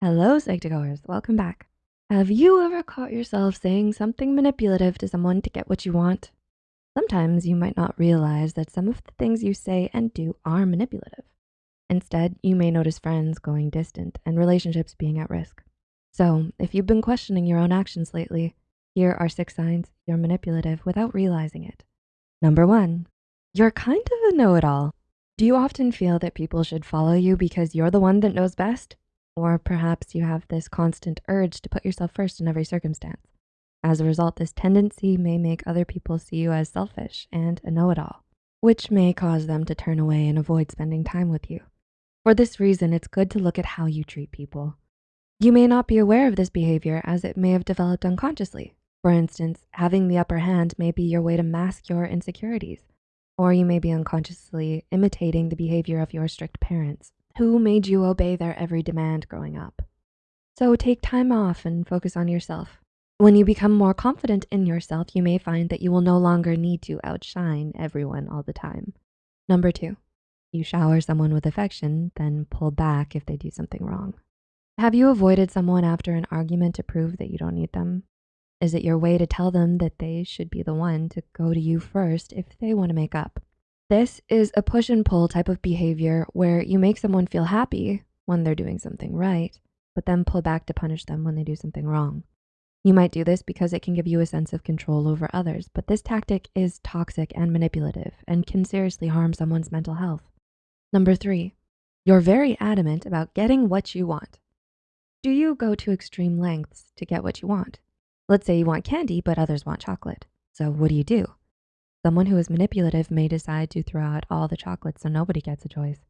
Hello, Psych2Goers, welcome back. Have you ever caught yourself saying something manipulative to someone to get what you want? Sometimes you might not realize that some of the things you say and do are manipulative. Instead, you may notice friends going distant and relationships being at risk. So if you've been questioning your own actions lately, here are six signs you're manipulative without realizing it. Number one, you're kind of a know-it-all. Do you often feel that people should follow you because you're the one that knows best? Or perhaps you have this constant urge to put yourself first in every circumstance. As a result, this tendency may make other people see you as selfish and a know-it-all, which may cause them to turn away and avoid spending time with you. For this reason, it's good to look at how you treat people. You may not be aware of this behavior as it may have developed unconsciously. For instance, having the upper hand may be your way to mask your insecurities, or you may be unconsciously imitating the behavior of your strict parents who made you obey their every demand growing up. So take time off and focus on yourself. When you become more confident in yourself, you may find that you will no longer need to outshine everyone all the time. Number two, you shower someone with affection, then pull back if they do something wrong. Have you avoided someone after an argument to prove that you don't need them? Is it your way to tell them that they should be the one to go to you first if they wanna make up? This is a push and pull type of behavior where you make someone feel happy when they're doing something right, but then pull back to punish them when they do something wrong. You might do this because it can give you a sense of control over others, but this tactic is toxic and manipulative and can seriously harm someone's mental health. Number three, you're very adamant about getting what you want. Do you go to extreme lengths to get what you want? Let's say you want candy, but others want chocolate. So what do you do? Someone who is manipulative may decide to throw out all the chocolates so nobody gets a choice.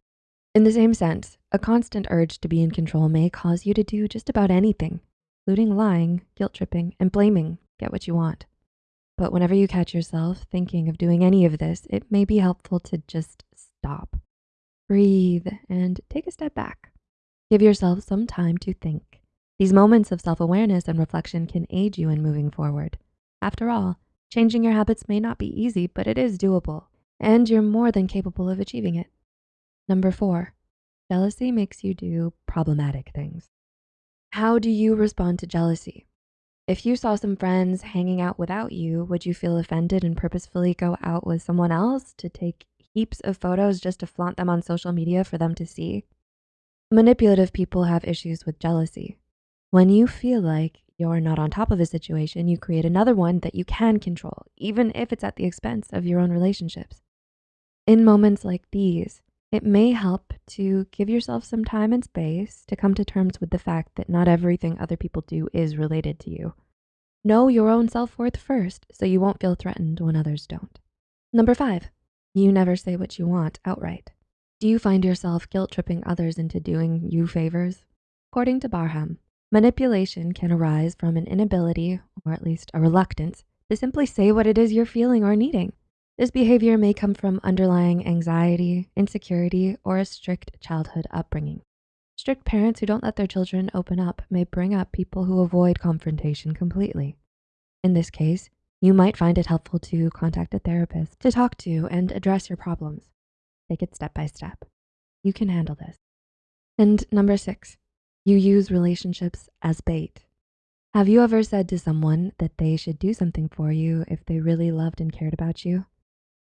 In the same sense, a constant urge to be in control may cause you to do just about anything, including lying, guilt tripping, and blaming, get what you want. But whenever you catch yourself thinking of doing any of this, it may be helpful to just stop, breathe, and take a step back. Give yourself some time to think. These moments of self-awareness and reflection can aid you in moving forward. After all, Changing your habits may not be easy, but it is doable, and you're more than capable of achieving it. Number four, jealousy makes you do problematic things. How do you respond to jealousy? If you saw some friends hanging out without you, would you feel offended and purposefully go out with someone else to take heaps of photos just to flaunt them on social media for them to see? Manipulative people have issues with jealousy. When you feel like you're not on top of a situation, you create another one that you can control, even if it's at the expense of your own relationships. In moments like these, it may help to give yourself some time and space to come to terms with the fact that not everything other people do is related to you. Know your own self-worth first so you won't feel threatened when others don't. Number five, you never say what you want outright. Do you find yourself guilt tripping others into doing you favors? According to Barham, Manipulation can arise from an inability, or at least a reluctance, to simply say what it is you're feeling or needing. This behavior may come from underlying anxiety, insecurity, or a strict childhood upbringing. Strict parents who don't let their children open up may bring up people who avoid confrontation completely. In this case, you might find it helpful to contact a therapist to talk to and address your problems. Take it step by step. You can handle this. And number six, you use relationships as bait. Have you ever said to someone that they should do something for you if they really loved and cared about you?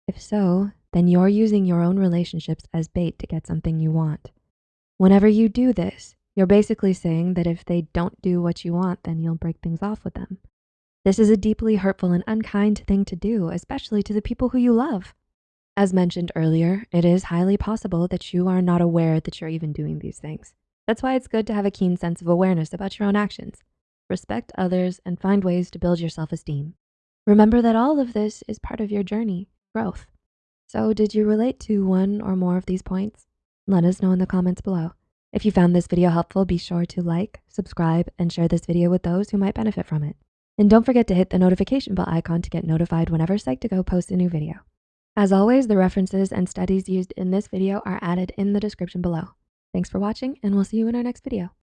If so, then you're using your own relationships as bait to get something you want. Whenever you do this, you're basically saying that if they don't do what you want, then you'll break things off with them. This is a deeply hurtful and unkind thing to do, especially to the people who you love. As mentioned earlier, it is highly possible that you are not aware that you're even doing these things. That's why it's good to have a keen sense of awareness about your own actions. Respect others and find ways to build your self-esteem. Remember that all of this is part of your journey, growth. So did you relate to one or more of these points? Let us know in the comments below. If you found this video helpful, be sure to like, subscribe, and share this video with those who might benefit from it. And don't forget to hit the notification bell icon to get notified whenever Psych2Go posts a new video. As always, the references and studies used in this video are added in the description below. Thanks for watching and we'll see you in our next video.